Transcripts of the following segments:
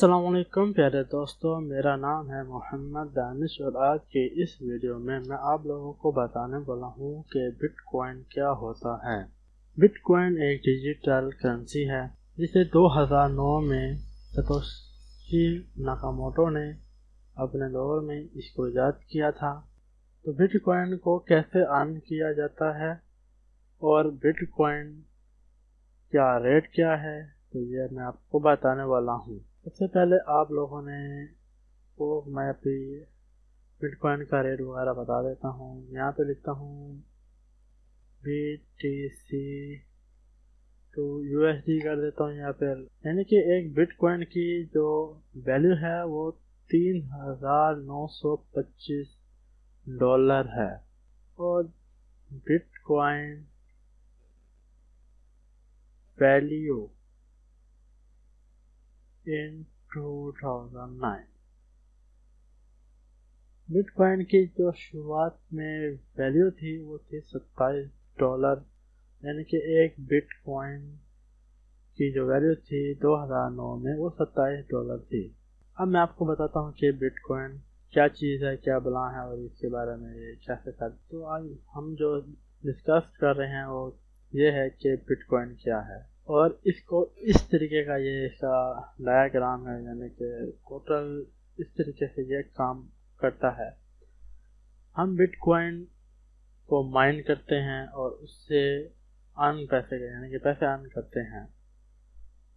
السلام علیکم پیارے دوستو، میرا نام ہے محمد دانش اور آج کے اس ویڈیو میں میں آپ لوگوں کو بتانے والا ہوں کہ بٹ کوائن کیا ہوتا ہے۔ بٹ کوائن ایک ڈیجیٹل کرنسی ہے، جسے دو ہزار نو میں ستوشی ناکاموٹو نے اپنے دور میں اس کو ایجاد کیا تھا۔ تو بٹ کوائن کو کیسے آن کیا جاتا ہے اور بٹ کوائن کیا ریٹ کیا ہے، تو یہ میں آپ کو بتانے والا ہوں۔ سب سے پہلے آپ لوگوں نے کو میں اپنی بٹ کوائن کا ریٹ وغیرہ بتا دیتا ہوں، یہاں پہ لکھتا ہوں B T C to U S D کر دیتا ہوں یہاں پہ۔ یعنی کہ ایک بٹ کوائن کی جو ویلیو ہے وہ تین ہزار نو سو پچیس ڈالر ہے۔ اور bitcoin value in two thousand nine. Bitcoin کی جو شروعات میں ویلیو تھی وہ تھی ستائیس ڈالر یعنی کہ ایک بٹ کوائن کی جو ویلیو تھی دو ہزار نو میں وہ ستائیس ڈالر تھی۔ اب میں آپ کو بتاتا ہوں کہ بٹ کوائن کیا چیز ہے، کیا بلا ہے اور اس کے بارے میں یہ کیسے کر تو آج ہم جو ڈسکس کر رہے ہیں وہ یہ ہے کہ بٹ کوائن کیا ہے۔ اور اس کو اس طریقے کا یہ اس کا ڈایاگرام ہے یعنی کہ ٹوٹل اس طریقے سے یہ کام کرتا ہے۔ ہم بٹ کوائن کو مائن کرتے ہیں اور اس سے ان پیسے یعنی کہ پیسے ان کرتے ہیں۔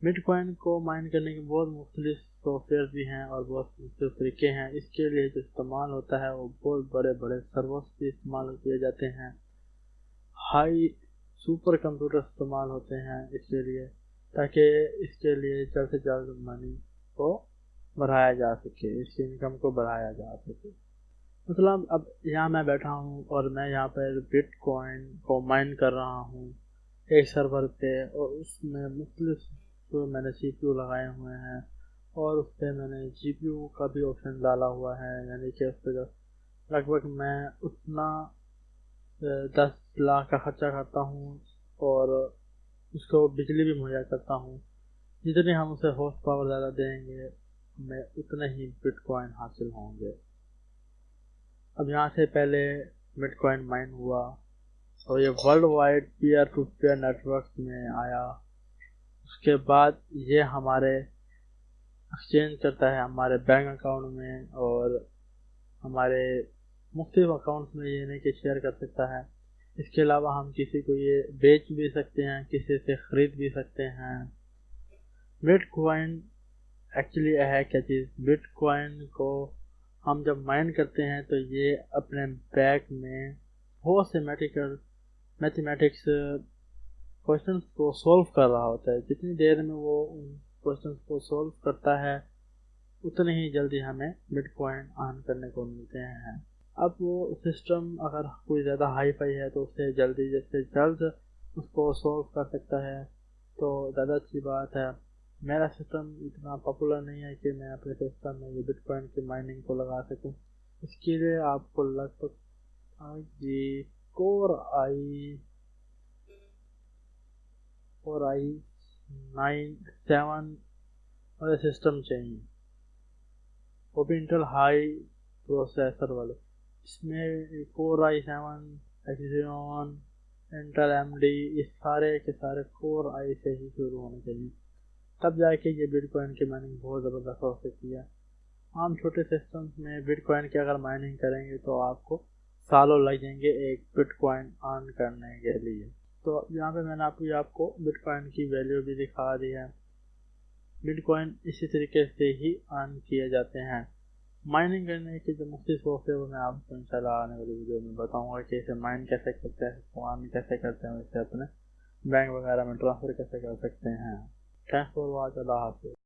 بٹ کوائن کو مائن کرنے کے بہت مختلف سافٹ ویئر بھی ہیں اور بہت مختلف طریقے ہیں۔ اس کے لیے جو استعمال ہوتا ہے، وہ بہت بڑے بڑے سرورس بھی استعمال کیے جاتے ہیں۔ ہائی سپر کمپیوٹر استعمال ہوتے ہیں اس کے لیے، تاکہ اس کے لیے جلد سے جلد منی کو بڑھایا جا سکے، اس کی انکم کو بڑھایا جا سکے۔ مطلب اب یہاں میں بیٹھا ہوں اور میں یہاں پہ بٹ کوائن کو مائن کر رہا ہوں، ایک سرور پہ، اور اس میں مختلف جو میں نے سی پی یو لگائے ہوئے ہیں، اور اس پہ میں نے جی پی یو کا بھی آپشن ڈالا ہوا ہے یعنی کہ اس پہ جو لگ بھگ میں اتنا دس لاکھ کا خرچہ کرتا ہوں اور اس کو بجلی بھی مہیا کرتا ہوں۔ جتنے ہم اسے ہارس پاور زیادہ دیں گے ہمیں اتنے ہی بٹ کوائن حاصل ہوں گے۔ اب یہاں سے پہلے بٹ کوائن مائن ہوا اور یہ world wide peer to peer network میں آیا۔ اس کے بعد یہ ہمارے ایکسچینج کرتا ہے ہمارے بینک اکاؤنٹ میں اور ہمارے مختلف اکاؤنٹس میں یہ نہیں کہ شیئر کر سکتا ہے۔ اس کے علاوہ ہم کسی کو یہ بیچ بھی سکتے ہیں، کسی سے خرید بھی سکتے ہیں۔ بٹ کوائن ایکچولی ہے کیا چیز؟ بٹ کوائن کو ہم جب مائن کرتے ہیں تو یہ اپنے بیک میں بہت سے میٹیکل میتھمیٹکس کوشچنس کو سولو کر رہا ہوتا ہے۔ جتنی دیر میں وہ ان کوشچنس کو سولو کرتا ہے اتنے ہی جلدی ہمیں بٹ کوائن آن کرنے کو ملتے ہیں۔ اب وہ سسٹم اگر کوئی زیادہ ہائی فائی ہے تو اسے جلدی جیسے جلد اس کو سولو کر سکتا ہے، تو زیادہ اچھی بات ہے۔ میرا سسٹم اتنا پاپولر نہیں ہے کہ میں اپنے سسٹم میں یہ بٹ کوائن کی مائننگ کو لگا سکوں۔ اس کے لیے آپ کو لگ بھگ جی core i core i nine seven والے سسٹم چاہیے۔ وہ بھی انٹل ہائی پروسیسر والے۔ اس میں کور آئی سیون ایکزیون انٹر ایم ڈی یہ سارے کے سارے کور آئی سے ہی شروع ہونے چاہیے۔ تب جا کے یہ بٹ کوائن کی مائننگ بہت زبردست ہو سکتی ہے۔ عام چھوٹے سسٹمس میں بٹ کوائن کی اگر مائننگ کریں گے تو آپ کو سالوں لگ جائیں گے ایک بٹ کوائن آن کرنے کے لیے۔ تو یہاں پہ میں نے آپ کو آپ کو بٹ کوائن کی ویلیو بھی دکھا دی ہے۔ بٹ کوائن اسی طریقے سے ہی آن کیے جاتے ہیں۔ مائننگ کرنے کی جو مختلف سافٹ ہے وہ میں آپ کو ان شاء اللہ آنے والی ویڈیو میں بتاؤں گا کہ اسے مائن کیسے کرتے ہیں فون کیسے کرتے ہیں، اسے اپنے بینک وغیرہ میں ٹرانسفر کیسے کر سکتے ہیں۔ تھینکس فار واچ اللہ حافظ۔